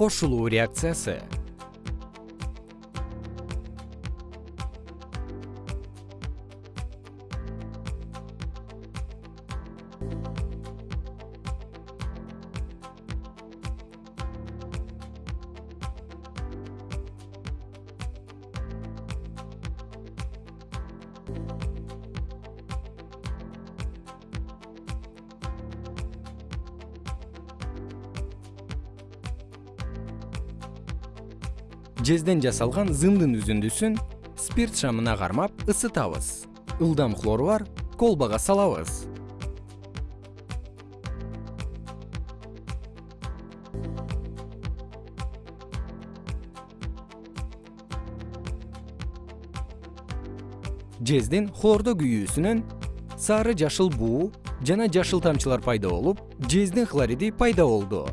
кошулуу реакциясы жезден жасалган зымдын үзүндүсүн спирт шамына кармап ысытабыз. Ылдам хлору бар колбага салабыз. Жездин хлордо күйүүсүнөн сары жашыл буу жана жашыл тамчылар пайда болуп жездин хлориди пайда болду